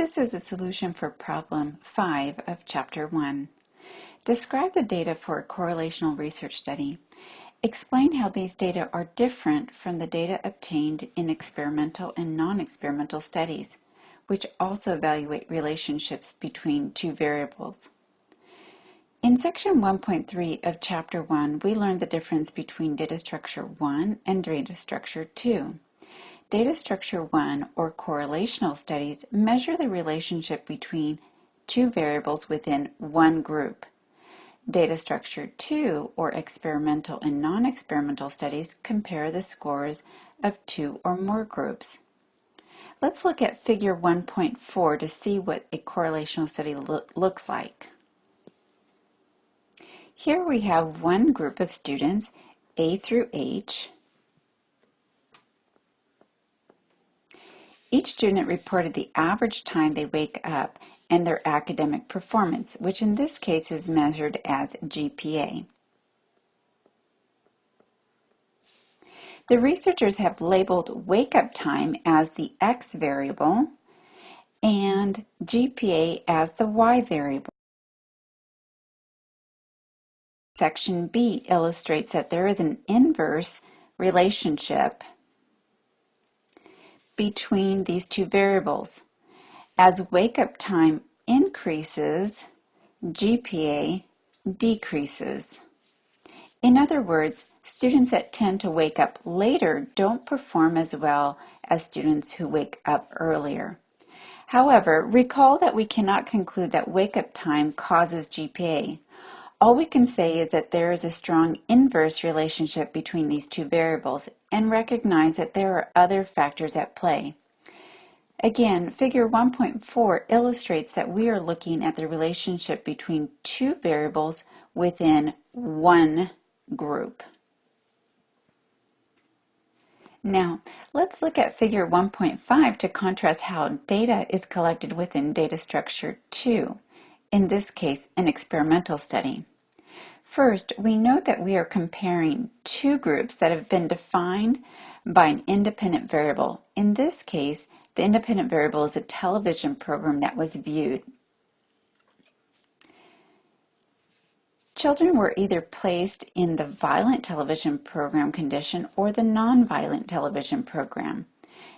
This is a solution for problem 5 of chapter 1. Describe the data for a correlational research study. Explain how these data are different from the data obtained in experimental and non-experimental studies, which also evaluate relationships between two variables. In section 1.3 of chapter 1, we learned the difference between data structure 1 and data structure 2. Data structure 1 or correlational studies measure the relationship between two variables within one group. Data structure 2 or experimental and non-experimental studies compare the scores of two or more groups. Let's look at figure 1.4 to see what a correlational study lo looks like. Here we have one group of students, A through H, Each student reported the average time they wake up and their academic performance, which in this case is measured as GPA. The researchers have labeled wake-up time as the X variable and GPA as the Y variable. Section B illustrates that there is an inverse relationship between these two variables. As wake-up time increases, GPA decreases. In other words, students that tend to wake up later don't perform as well as students who wake up earlier. However, recall that we cannot conclude that wake-up time causes GPA. All we can say is that there is a strong inverse relationship between these two variables and recognize that there are other factors at play. Again, figure 1.4 illustrates that we are looking at the relationship between two variables within one group. Now, let's look at figure 1.5 to contrast how data is collected within data structure 2, in this case, an experimental study. First, we note that we are comparing two groups that have been defined by an independent variable. In this case, the independent variable is a television program that was viewed. Children were either placed in the violent television program condition or the nonviolent television program.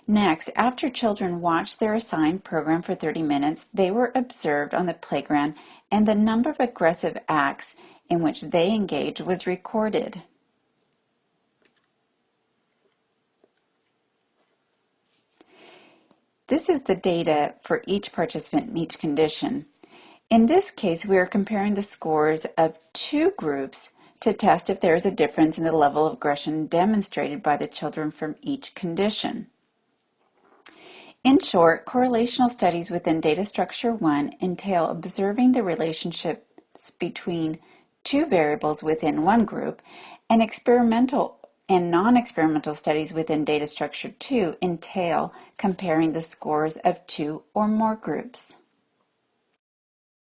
Next, after children watched their assigned program for 30 minutes, they were observed on the playground and the number of aggressive acts in which they engaged was recorded. This is the data for each participant in each condition. In this case, we are comparing the scores of two groups to test if there is a difference in the level of aggression demonstrated by the children from each condition. In short, correlational studies within data structure 1 entail observing the relationships between two variables within one group, and experimental and non-experimental studies within data structure 2 entail comparing the scores of two or more groups.